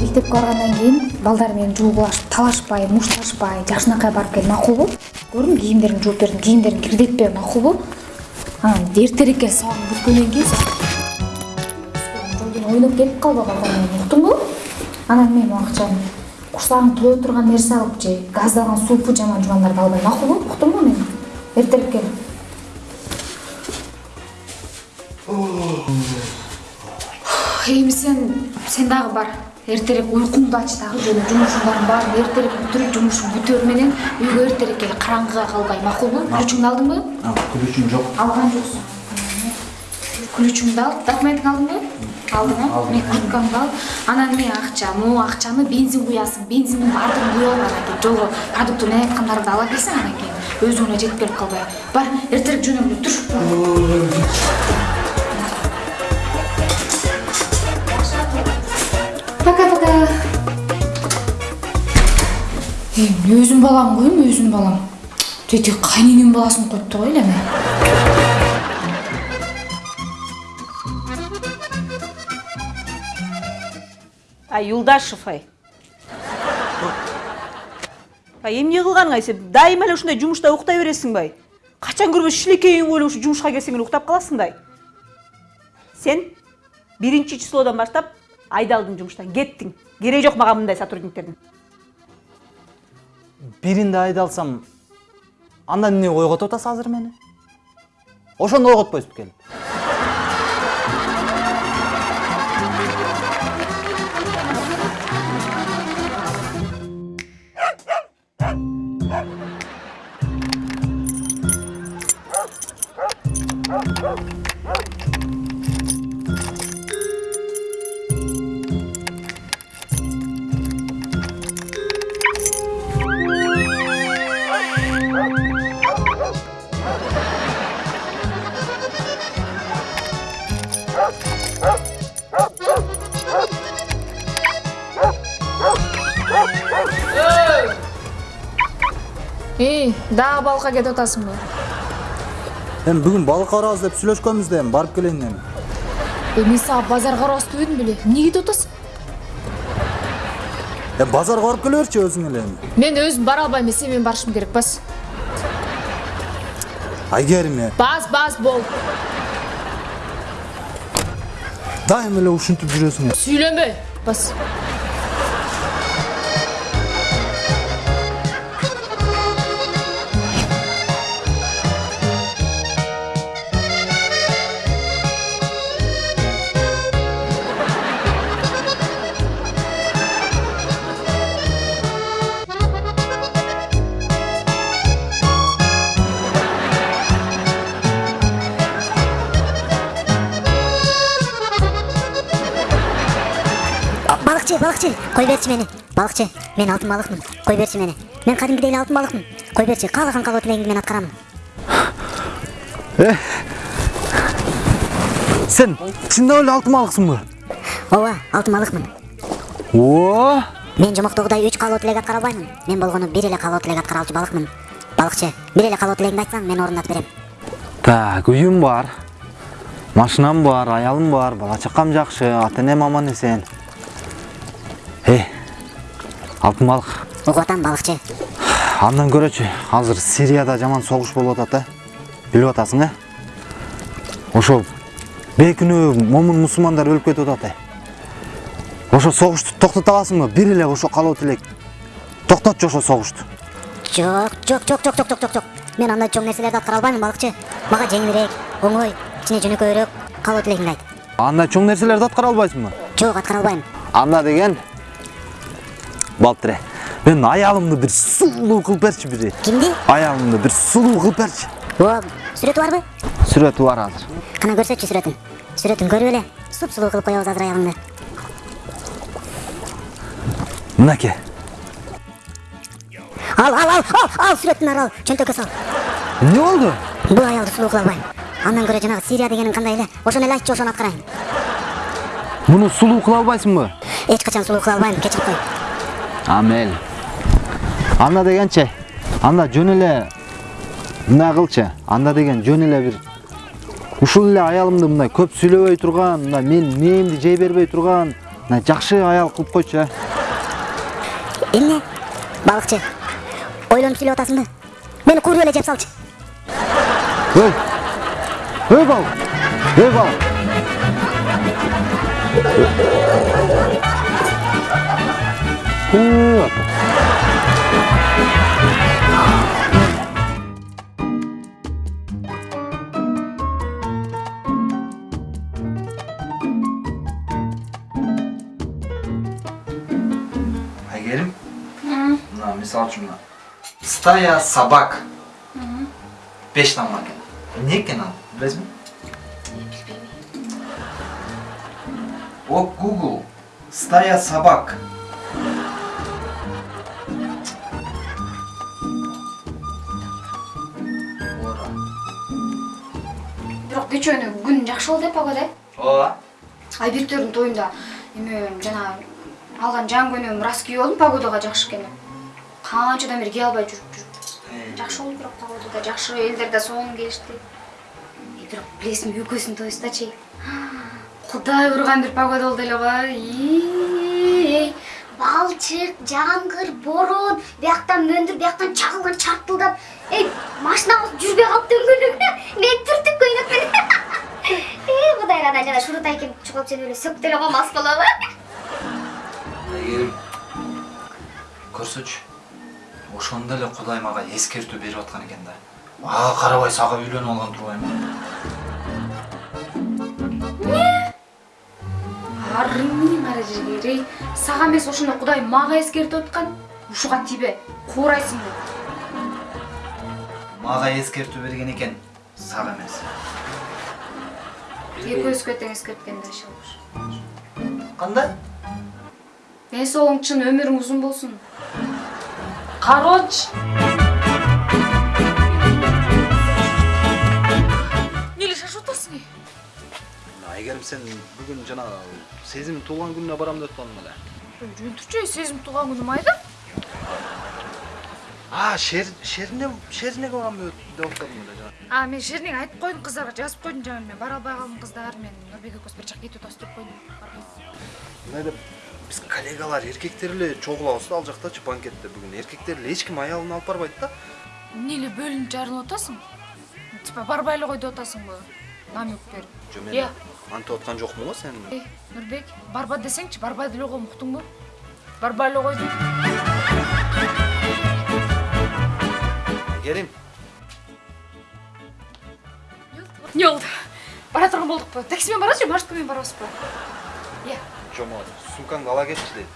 мектепке баргандан кийин балдар менен жуугулашып талашпай мушташпай жакшынакай барып кел макулбу көрдүңбү кийимдериңди жууп бердим кийимдериңди кирдетпе макулбу анан эртерээк кел сабагыңды бүткөндөн кийин жол кийин ойноп келип калба балдар менен уктуңбу анан мен акчаны курсагың тое турган нерсе алып же газдалган супу жаман жубандарды албай макулбу уктуңбу мени эртерээк кел. Эми сен сен дагы бар эртерээк уйкуңду ач дагы жөн жумушуңдардын баарын эртерээк бүтүрүп жумушуңду бүтөөр менен үйгө эртерээк кел караңгыга калбай. Макулбу ключуңду алдыңбы күлүшүм жок. Алган жоксуң ключуңду ал документиңди алдыңбы алдың э? Мен курткаңды ал. Анан эмне акча? Могу акчаны бензин куясың. Бензиндин баардыгын куюп ал анан кийин жолго продукты эмне айткандарды ала келсең анан кийин өзүңө жетип келип калбай. Бар эртерээк жөнөгүлө тур Пока-пока. Ей, өзім балам ғой, өзім балам. Тете қайненем баласын қойыпты ғой, елеме. Ай, Юлдашев, ай. Ай, емне қылған қайсы? Дайым әлі үшінде жұмышта ұқтай бересің бай. Қачан көрбе шілекейін ойлы үші жұмышқа келсең ұқтап қаласың дай. Сен бірінші числодан бастап айдалдың жумуштан кеттиң кереги жок мага мындай сотрудниктердин биринде айдалсам анда эмне ойготуп атасыз азыр мени ошондо ойготпойсузбу келип эй дагы балыкка кетип атасыңбы эми бүгүн балыкка барабыз деп сүйлөшкөнбүз да эми барып келейин эми мен сага базарга барабыз дебедим беле эмне кетип атасың эми базарга барып келе берчи өзүң эле эми мен өзүм бара албайм сен менен барышым керек бас айгерим э бас бас бол дайыма эле ушинтип жүрөсүң сүйлөнбө бас А, балыкчы балыкчы кой берчи мени балыкчы мен алтын балыкмын кой берчи мени мен кадимкидей эле алтын кой берчи каалаган каалоо тилегиңди мен аткарамын сен чындап эле алтын балыксыңбы ооба алтын балыкмын о? Мен жомоктогудай үч каалоо тилек аткара албаймын мен болгону бир эле каалоо тилек аткара алчу балыкмын балыкчы бир эле каалоо тилегиңди айтсаң мен орундатып берем. Так үйүм бар машинам бар аялым бар бала чакам жакшы ата энем аман эсен алтын балық? Уг атам балыкчы андан көрөчү азыр сирияда жаман согуш болуп атат да. Билип атасың э ошо бейкүнөө момун мусулмандар өлүп кетип атат ошо согушту токтото аласыңбы бир эле ошо каалоо тилек токтотчу ошо согушту жок жок жок жок жок жок жок мен андай чоң нерселерди аткара албайм балыкчы. Мага жеңилирээк оңой кичине жөнөкөйрөөк каалоо тилегиңди айт андай чоң нерселерди аткара албайсыңбы? Жок аткара албайм. Анда деген балтыре мен аялымды бир сулуу кылып берчи бир кимди аялымды бир сулуу кылып берчи о сүрөтү барбы сүрөтү бар азыр. Кана көрсөтчү сүрөтүн сүрөтүн көрүп эле суп сулуу кылып коебуз азыр аялыңды мынакей ал ал ал ал ал сүрөттүн ары ал чөнтөккө сал эмне болду бул аялды сулуу кыла албайм андан көрө жанагы сирия дегениң кандай эле ошону эле айтчы ошону аткарайын муну сулуу кыла албайсыңбы эч качан сулуу кыла албайм кечирип кой а мейли анда дегенчи анда жөн эле мындай кылчы анда деген жөн эле бир ушул эле аялымды мындай көп сүйлөбөй турган мындай мен мээңди жей бербей турган мына жакшы аял кылып койчу э эмне балыкчы ойлонуп сүйлөп атасыңбы мени кууруп эле жеп салчы ой ой балык ой балык Huu hapa. Айгерим? На, мисал чумна. Стая собак. Пеш нам макен. Неке нам, влезми. От Google. Стая собак. Күн жакшы болду э погода ооба. Айбектердин тоюнда эме жана алган жан көнөм раз кийип алдым погодага жакшы экен деп. Канчадан бери кие албай жүрүп жүрүп. Жакшы болду бирок погода да жакшы элдер да сонун келишти. Э, бирок билесиңби экөөсүнүн тоюсундачы кудай урган бир погода болду эле го балчык жамгыр борон бияктан мөндүр бияктан чагылган чартылдап эй машинабыз жүрбөй калыптı өлгөнү мен түртүп көйнөкмүн эй кудай ырайдан жана шурутай келип чогулуп сени эле сөктү эле коймас болобу. Әйгерім көрсөчү ошондо эле кудай мага эскертүү берип аткан экен да. Ага карабай сага үйлөнүп алган турбаймынбы арымын кара жигер эй. Сага эмес ошондо кудай мага эскертип аткан. Ушуга тийбе куурайсың деп мага эскертүү берген экен сага эмес экөөбүзгө тең эскерткен да иши кандай ден соолугуң чын өмүрүң узун болсун короче эмнеле шашып атасың айгерим сен бүгүн жана сезим туулган күнүнө барам деп атпадың беле жүрүн турчу сезим тууган күнүм айда а шер шерине шерине барам деп атпадың беле жана а мен шеринеге айтып койдум кыздарга жазып койдум жаңы мен бара албай калдым кыздар мен нурбек экөөбүз бир жака кетип атабыз деп койдум мындай деп биз коллегалар эркектер эле чогулабыз да ал жактачы банкетте бүгүн эркектер эле эч ким аялын алып барбайт да эмне эле бөлүнүп жарылып атасың типа барбай эле кой деп атасыңбы намек берип жо мен антип аткан жокмун го сен эй нурбек барба десеңчи барбай деле койгом уктуңбу барбай эле койдум эмне болду бара турган болдукпу такси менен барабызбы же маршрутка менен барабызбы жо могу сумкаңды ала кетчи дейт